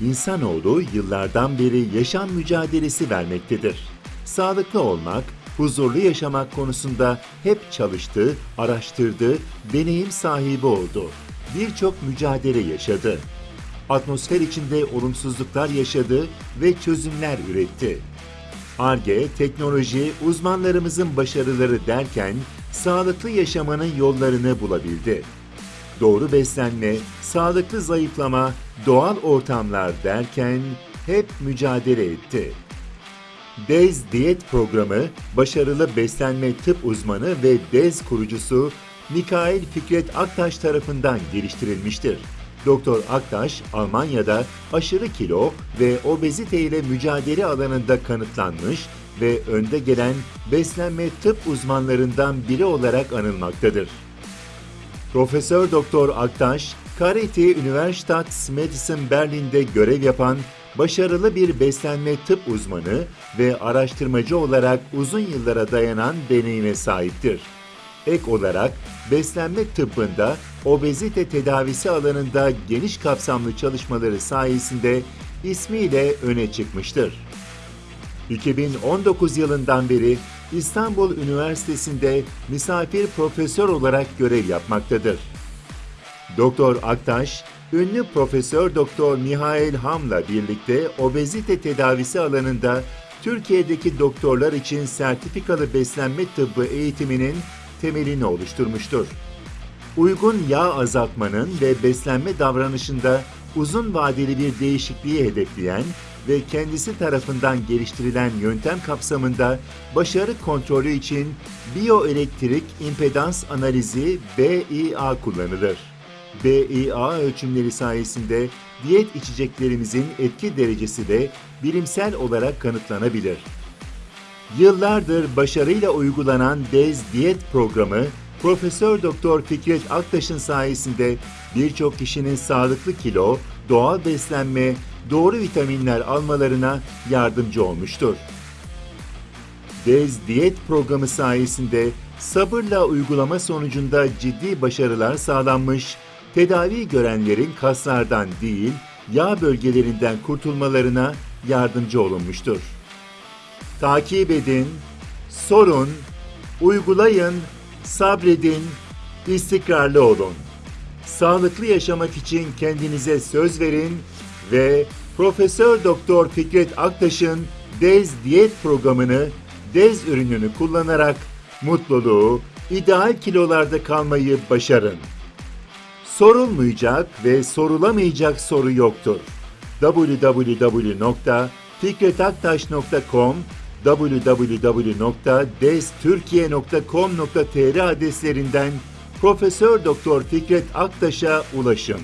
insanoğlu yıllardan beri yaşam mücadelesi vermektedir. Sağlıklı olmak, huzurlu yaşamak konusunda hep çalıştı, araştırdı, deneyim sahibi oldu. Birçok mücadele yaşadı. Atmosfer içinde olumsuzluklar yaşadı ve çözümler üretti. ARGE, teknoloji, uzmanlarımızın başarıları derken sağlıklı yaşamanın yollarını bulabildi. Doğru beslenme, sağlıklı zayıflama, doğal ortamlar derken hep mücadele etti. DEZ Diyet Programı, başarılı beslenme tıp uzmanı ve DEZ kurucusu Mikail Fikret Aktaş tarafından geliştirilmiştir. Doktor Aktaş, Almanya'da aşırı kilo ve obezite ile mücadele alanında kanıtlanmış ve önde gelen beslenme tıp uzmanlarından biri olarak anılmaktadır. Profesör Doktor Aktaş, Karite Universitat Medicine Berlin'de görev yapan başarılı bir beslenme tıp uzmanı ve araştırmacı olarak uzun yıllara dayanan deneyime sahiptir. Ek olarak beslenme tıbbında obezite tedavisi alanında geniş kapsamlı çalışmaları sayesinde ismiyle öne çıkmıştır. 2019 yılından beri İstanbul Üniversitesi'nde misafir profesör olarak görev yapmaktadır. Doktor Aktaş, ünlü Profesör Doktor Mihail Ham'la birlikte obezite tedavisi alanında Türkiye'deki doktorlar için sertifikalı beslenme tıbbı eğitiminin temelini oluşturmuştur. Uygun yağ azaltmanın ve beslenme davranışında uzun vadeli bir değişikliği hedefleyen ve kendisi tarafından geliştirilen yöntem kapsamında başarı kontrolü için biyoelektrik impedans analizi BIA kullanılır. BIA ölçümleri sayesinde diyet içeceklerimizin etki derecesi de bilimsel olarak kanıtlanabilir. Yıllardır başarıyla uygulanan DEZ diyet programı Profesör Doktor Fikret Aktaş'ın sayesinde birçok kişinin sağlıklı kilo, doğal beslenme, doğru vitaminler almalarına yardımcı olmuştur. DEZ diyet programı sayesinde sabırla uygulama sonucunda ciddi başarılar sağlanmış, tedavi görenlerin kaslardan değil, yağ bölgelerinden kurtulmalarına yardımcı olunmuştur. Takip edin, sorun, uygulayın, sabredin, istikrarlı olun. Sağlıklı yaşamak için kendinize söz verin ve Profesör Doktor Fikret Aktaş'ın DEZ diyet programını DEZ ürününü kullanarak mutluluğu, ideal kilolarda kalmayı başarın. Sorulmayacak ve sorulamayacak soru yoktur. www.fikretaktaş.com www.deztürkiye.com.tr adreslerinden Profesör Doktor Fikret Aktaş'a ulaşın.